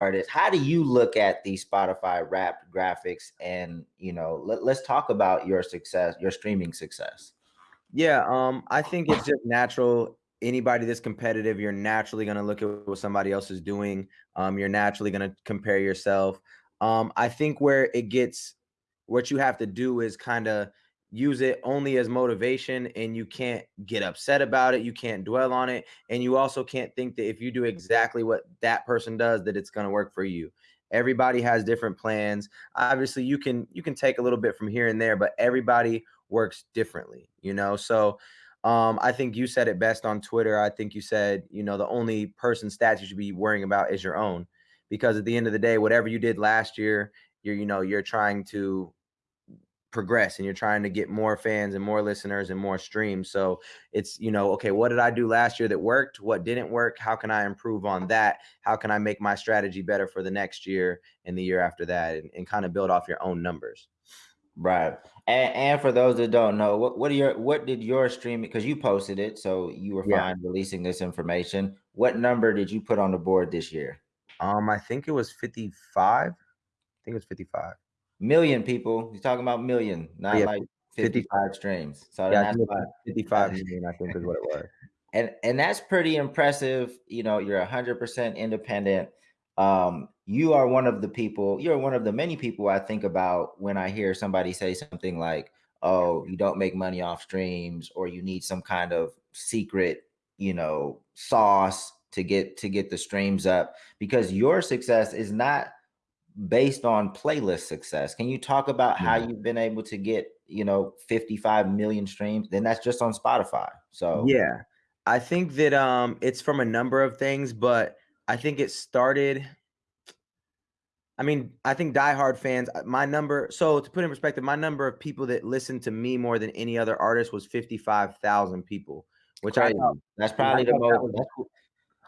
artist. How do you look at the Spotify Wrapped graphics? And you know, let, let's talk about your success, your streaming success. Yeah, um, I think it's just natural. Anybody that's competitive, you're naturally gonna look at what somebody else is doing. Um, you're naturally gonna compare yourself. Um, I think where it gets what you have to do is kind of use it only as motivation and you can't get upset about it you can't dwell on it and you also can't think that if you do exactly what that person does that it's going to work for you. Everybody has different plans. Obviously you can you can take a little bit from here and there but everybody works differently you know? So um, I think you said it best on Twitter. I think you said, you know, the only person stats you should be worrying about is your own, because at the end of the day, whatever you did last year, you're, you know, you're trying to progress and you're trying to get more fans and more listeners and more streams. So it's, you know, okay, what did I do last year that worked? What didn't work? How can I improve on that? How can I make my strategy better for the next year and the year after that and, and kind of build off your own numbers? Right. And, and for those that don't know, what, what are your what did your streaming because you posted it, so you were Yeah. fine releasing this information. What number did you put on the board this year? Um, I think it was 55. I think it was 55. Million people. He's talking about million, not yeah, like 50 55 streams. So Yeah, that's why 55 million, I think is what it was. and and that's pretty impressive. You know, you're hundred percent independent. Um, you are one of the people. You're one of the many people I think about when I hear somebody say something like, "Oh, you don't make money off streams, or you need some kind of secret, you know, sauce to get to get the streams up." Because your success is not based on playlist success. Can you talk about how you've been able to get, you know, 55 million streams? Then that's just on Spotify. So Yeah. I think that um it's from a number of things, but I think it started I mean, I think diehard fans, uh, my number so to put in perspective, my number of people that listen to me more than any other artist was 55,000 people, which I crazy. thought That's yeah, I probably the most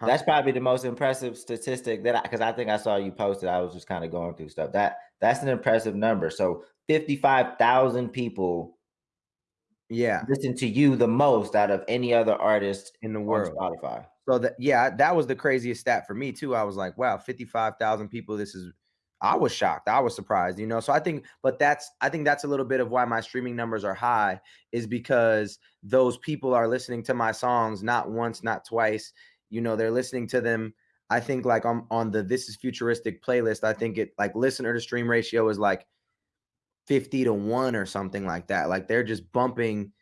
that's, probably the most impressive statistic that I because I think I saw you posted. I was just kind of going through stuff. That that's an impressive number. So 55,000 people Yeah, listen to you the most out of any other artist in the on world. Spotify. So that yeah, that was the craziest stat for me too. I was like, wow, 55,000 people. This is I was shocked. I was surprised, you know. So I think but that's I think that's a little bit of why my streaming numbers are high is because those people are listening to my songs not once, not twice. You know, they're listening to them I think like on on the This is Futuristic playlist, I think it like listener to stream ratio is like 50 to 1 or something like that. Like they're just bumping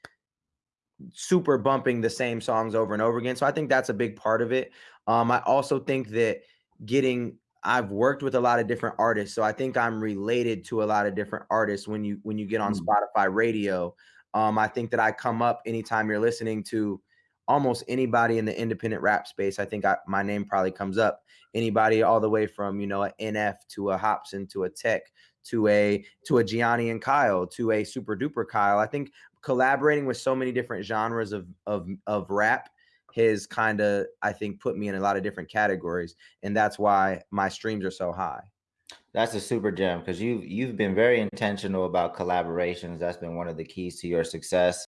super bumping the same songs over and over again. So I think that's a big part of it. Um, I also think that getting I've worked with a lot of different artists, so I think I'm related to a lot of different artists when you when you get on Mm. Spotify radio. Um, I think that I come up anytime you're listening to almost anybody in the independent rap space. I think I, my name probably comes up. Anybody all the way from you know an NF to a Hopsin to a Tech to a to a Gianni and Kyle to a Super Duper Kyle. I think collaborating with so many different genres of of of rap has kind of I think put me in a lot of different categories, and that's why my streams are so high. That's a super gem because you've you've been very intentional about collaborations. That's been one of the keys to your success.